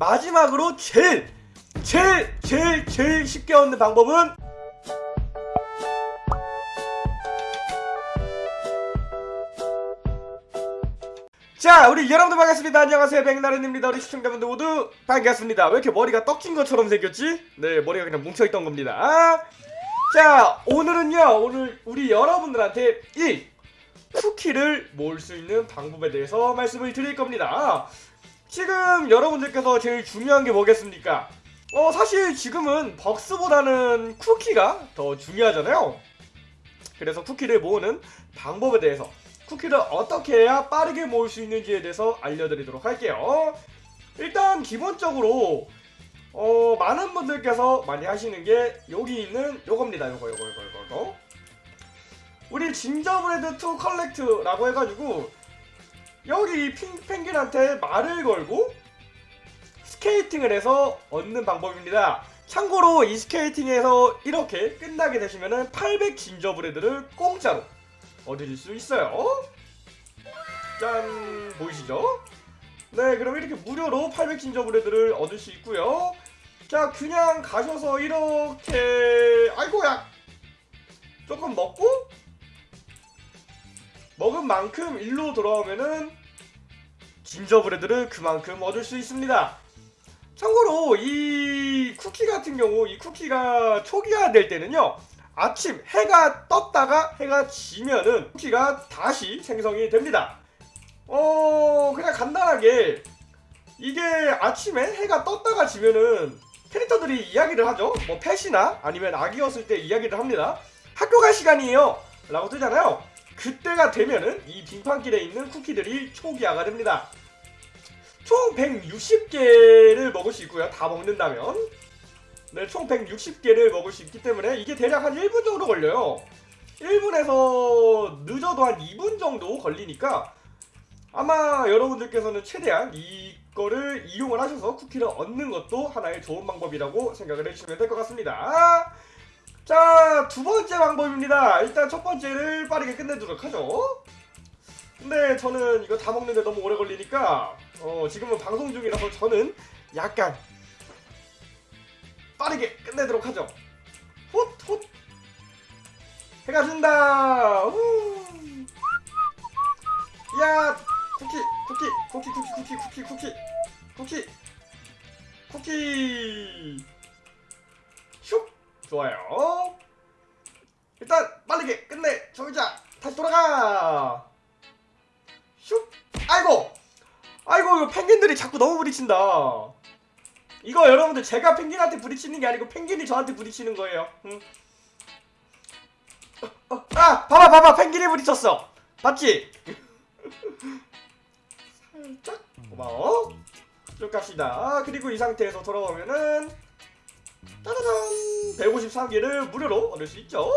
마지막으로 제일 제일 제일 제일 쉽게 얻는 방법은? 자 우리 여러분들 반갑습니다. 안녕하세요. 백나른입니다. 우리 시청자분들 모두 반갑습니다. 왜 이렇게 머리가 떡진 것처럼 생겼지? 네 머리가 그냥 뭉쳐있던 겁니다. 자 오늘은요 오늘 우리 여러분들한테 이 쿠키를 모을 수 있는 방법에 대해서 말씀을 드릴 겁니다 지금 여러분들께서 제일 중요한 게 뭐겠습니까? 어 사실 지금은 bucks보다는 쿠키가 더 중요하잖아요. 그래서 쿠키를 모으는 방법에 대해서 쿠키를 어떻게 해야 빠르게 모을 수 있는지에 대해서 알려드리도록 할게요. 일단 기본적으로 어 많은 분들께서 많이 하시는 게 여기 있는 요겁니다. 요거 요거 요거 요거 우리 gingerbread to collect라고 해가지고 여기 펭귄한테 말을 걸고 스케이팅을 해서 얻는 방법입니다. 참고로 이 스케이팅에서 이렇게 끝나게 되시면은 800 진저브레드를 공짜로 얻으실 수 있어요. 짠! 보이시죠? 네 그럼 이렇게 무료로 800 진저브레드를 얻을 수 있고요. 자 그냥 가셔서 이렇게 아이고야! 조금 먹고 먹은 만큼 일로 돌아오면은 진저브레드를 그만큼 얻을 수 있습니다. 참고로 이 쿠키 같은 경우 이 쿠키가 초기화 될 때는요 아침 해가 떴다가 해가 지면은 쿠키가 다시 생성이 됩니다. 어 그냥 간단하게 이게 아침에 해가 떴다가 지면은 캐릭터들이 이야기를 하죠. 뭐 펫이나 아니면 아기였을 때 이야기를 합니다. 학교 갈 시간이에요! 라고 뜨잖아요. 그때가 되면은 이 빙판길에 있는 쿠키들이 초기화가 됩니다 총 160개를 먹을 수 있고요. 다 먹는다면. 네, 총 160개를 먹을 수 있기 때문에 이게 대략 한 1분 정도 걸려요. 1분에서 늦어도 한 2분 정도 걸리니까 아마 여러분들께서는 최대한 이거를 이용을 하셔서 쿠키를 얻는 것도 하나의 좋은 방법이라고 생각을 해주시면 될 것 같습니다. 자 두 번째 방법입니다. 일단 첫 번째를 빠르게 끝내도록 하죠 근데 저는 이거 다 먹는데 너무 오래 걸리니까 어, 지금은 방송 중이라서 저는 약간 빠르게 끝내도록 하죠. 훗훗. 해가 진다. 후. 야 쿠키 쿠키 쿠키 쿠키 쿠키 쿠키 쿠키 쿠키 쿠키. 슉. 좋아요. 일단 빠르게 끝내 저기자. 다시 돌아가. 슉 아이고! 아이고 이거 펭귄들이 자꾸 너무 부딪힌다. 이거 여러분들 제가 펭귄한테 부딪히는 게 아니고 펭귄이 저한테 부딪히는 거예요. 응? 어, 어, 아 봐봐 봐봐. 펭귄이 부딪혔어. 봤지? 살짝? 고마워. 쭉 갑시다. 그리고 이 상태에서 돌아오면은 짜자잔 153개를 무료로 얻을 수 있죠.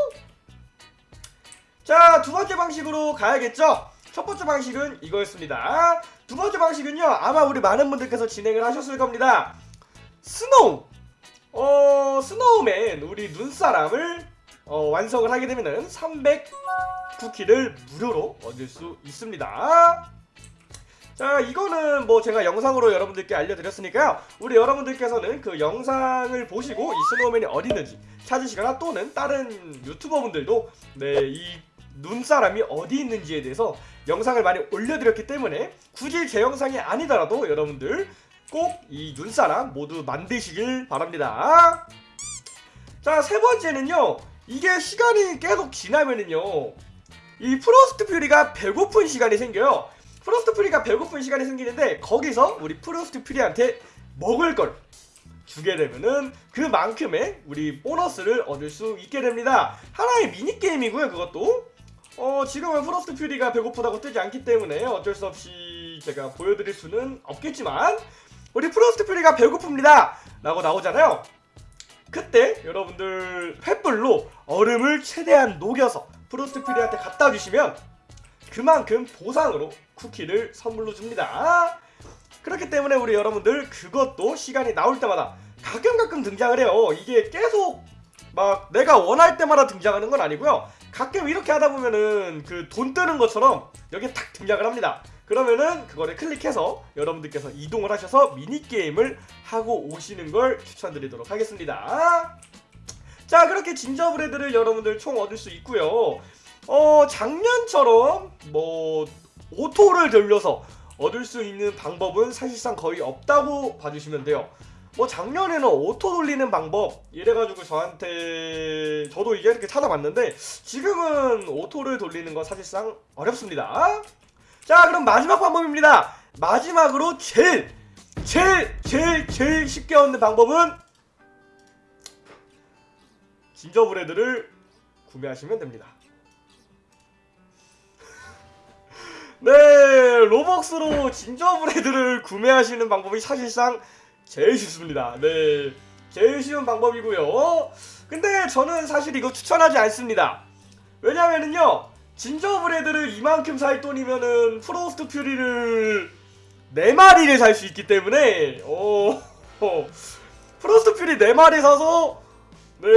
자 두번째 방식으로 가야겠죠 첫 번째 방식은 이거였습니다. 두 번째 방식은요 아마 우리 많은 분들께서 진행을 하셨을 겁니다. Snow. 어 snowman 우리 눈사람을 어, 완성을 하게 되면은 300 쿠키를 무료로 얻을 수 있습니다. 자 이거는 뭐 제가 영상으로 여러분들께 알려드렸으니까요. 우리 여러분들께서는 그 영상을 보시고 이 스노우맨이 어디 있는지 찾으시거나 또는 다른 유튜버분들도 네이 눈사람이 어디 있는지에 대해서 영상을 많이 올려드렸기 때문에 굳이 제 영상이 아니더라도 여러분들 꼭 이 눈사람 모두 만드시길 바랍니다. 자 세 번째는요. 이게 시간이 계속 지나면은요. 이 Frost Fury가 배고픈 시간이 생겨요. Frost Fury가 배고픈 시간이 생기는데 거기서 우리 Frost Fury한테 먹을 걸 주게 되면은 그만큼의 우리 보너스를 얻을 수 있게 됩니다. 하나의 미니게임이고요 그것도 어 지금은 Frost Fury가 배고프다고 뜨지 않기 때문에 어쩔 수 없이 제가 보여드릴 수는 없겠지만 우리 Frost Fury가 배고픕니다! 라고 나오잖아요. 그때 여러분들 횃불로 얼음을 최대한 녹여서 Frost Fury한테 갖다 주시면 그만큼 보상으로 쿠키를 선물로 줍니다. 그렇기 때문에 우리 여러분들 그것도 시간이 나올 때마다 가끔 가끔 등장을 해요. 이게 계속 막 내가 원할 때마다 등장하는 건 아니고요 가끔 이렇게 하다 보면은 그 돈 뜨는 것처럼 여기에 탁 등장을 합니다 그러면은 그거를 클릭해서 여러분들께서 이동을 하셔서 미니게임을 하고 오시는 걸 추천드리도록 하겠습니다. 자 그렇게 gingerbread를 여러분들 총 얻을 수 있고요. 어 작년처럼 뭐 auto를 돌려서 얻을 수 있는 방법은 사실상 거의 없다고 봐주시면 돼요. 뭐 작년에는 auto 돌리는 방법 이래가지고 저한테 저도 이게 이렇게 찾아봤는데 지금은 auto를 돌리는 건 사실상 어렵습니다. 자 그럼 마지막 방법입니다. 마지막으로 제일 제일 제일 제일 쉽게 얻는 방법은 진저브레드를 구매하시면 됩니다. 네, 로벅스로 진저브레드를 구매하시는 방법이 사실상 제일 쉽습니다. 네, 제일 쉬운 방법이고요. 근데 저는 사실 이거 추천하지 않습니다. 왜냐면은요, gingerbread를 이만큼 살 돈이면은 Frost Fury를 4마리를 살 수 있기 때문에, 어, 어, Frost Fury 4마리 사서 네,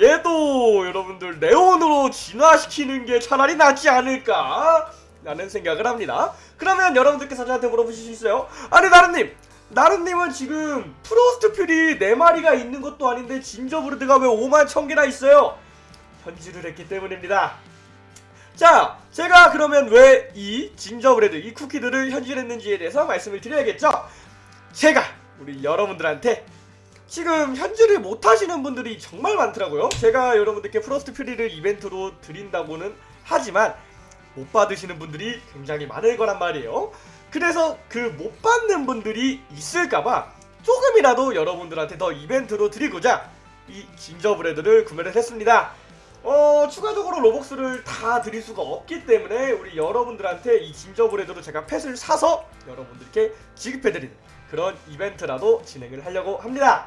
얘도 여러분들 네온으로 진화시키는 게 차라리 낫지 않을까? 라는 생각을 합니다. 그러면 여러분들께서 저한테 물어보실 수 있어요. 아니, 나른님! 나른님은 지금 Frost Fury 4마리가 있는 것도 아닌데 gingerbread가 왜 5만 1000개나 있어요? 현질을 했기 때문입니다. 자, 제가 그러면 왜 이 진저브레드, 이 쿠키들을 현질했는지에 대해서 말씀을 드려야겠죠? 제가 우리 여러분들한테 지금 현질을 못하시는 분들이 정말 많더라고요. 제가 여러분들께 프로스트 퓨리를 이벤트로 드린다고는 하지만 못 받으시는 분들이 굉장히 많을 거란 말이에요. 그래서 그 못 받는 분들이 있을까봐 조금이라도 여러분들한테 더 이벤트로 드리고자 이 진저브레드를 구매를 했습니다. 어 추가적으로 로벅스를 다 드릴 수가 없기 때문에 우리 여러분들한테 이 진저브레드로 제가 펫을 사서 여러분들께 지급해드리는 그런 이벤트라도 진행을 하려고 합니다.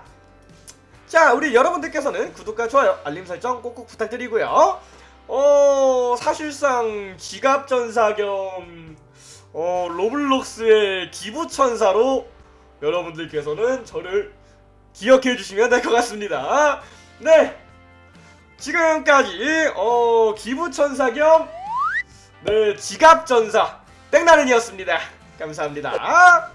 자, 우리 여러분들께서는 구독과 좋아요, 알림 설정 꼭꼭 부탁드리고요. 어, 사실상 지갑 전사 겸 어, 로블록스의 기부 천사로 여러분들께서는 저를 기억해 주시면 될 것 같습니다. 네. 지금까지 어, 기부 천사 겸 네, 지갑 전사 땡나른이었습니다. 감사합니다.